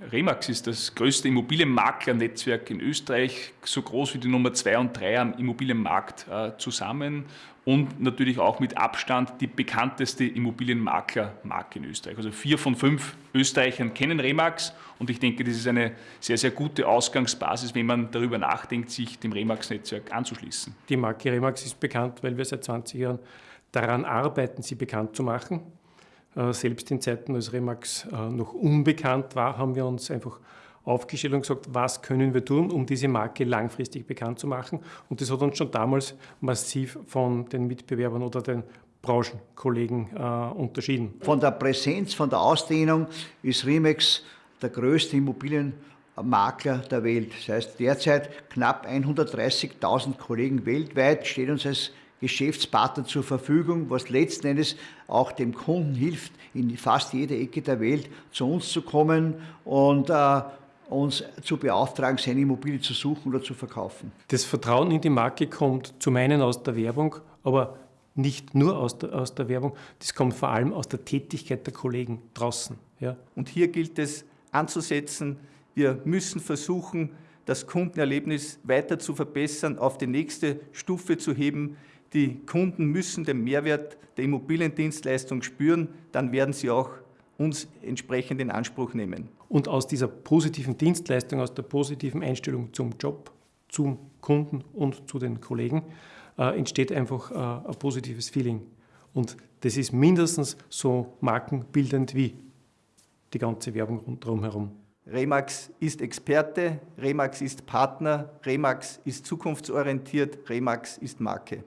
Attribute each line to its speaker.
Speaker 1: Remax ist das größte Immobilienmaklernetzwerk in Österreich, so groß wie die Nummer 2 und 3 am Immobilienmarkt äh, zusammen und natürlich auch mit Abstand die bekannteste Immobilienmaklermarke in Österreich. Also vier von fünf Österreichern kennen Remax und ich denke, das ist eine sehr, sehr gute Ausgangsbasis, wenn man darüber nachdenkt, sich dem Remax-Netzwerk anzuschließen.
Speaker 2: Die Marke Remax ist bekannt, weil wir seit 20 Jahren daran arbeiten, sie bekannt zu machen. Äh, selbst in Zeiten, als Remax äh, noch unbekannt war, haben wir uns einfach aufgestellt und gesagt, was können wir tun, um diese Marke langfristig bekannt zu machen. Und das hat uns schon damals massiv von den Mitbewerbern oder den Branchenkollegen äh, unterschieden.
Speaker 3: Von der Präsenz, von der Ausdehnung ist Remax der größte Immobilienmakler der Welt. Das heißt, derzeit knapp 130.000 Kollegen weltweit stehen uns als Geschäftspartner zur Verfügung, was letzten Endes auch dem Kunden hilft, in fast jeder Ecke der Welt zu uns zu kommen und äh, uns zu beauftragen, seine Immobilie zu suchen oder zu verkaufen.
Speaker 2: Das Vertrauen in die Marke kommt zum einen aus der Werbung, aber nicht nur aus der, aus der Werbung, das kommt vor allem aus der Tätigkeit der Kollegen draußen. Ja.
Speaker 4: Und hier gilt es anzusetzen, wir müssen versuchen, das Kundenerlebnis weiter zu verbessern, auf die nächste Stufe zu heben. Die Kunden müssen den Mehrwert der Immobiliendienstleistung spüren, dann werden sie auch uns entsprechend in Anspruch nehmen.
Speaker 2: Und aus dieser positiven Dienstleistung, aus der positiven Einstellung zum Job, zum Kunden und zu den Kollegen äh, entsteht einfach äh, ein positives Feeling. Und das ist mindestens so markenbildend wie die ganze Werbung rundherum herum.
Speaker 4: Remax ist Experte, Remax ist Partner, Remax ist zukunftsorientiert, Remax ist Marke.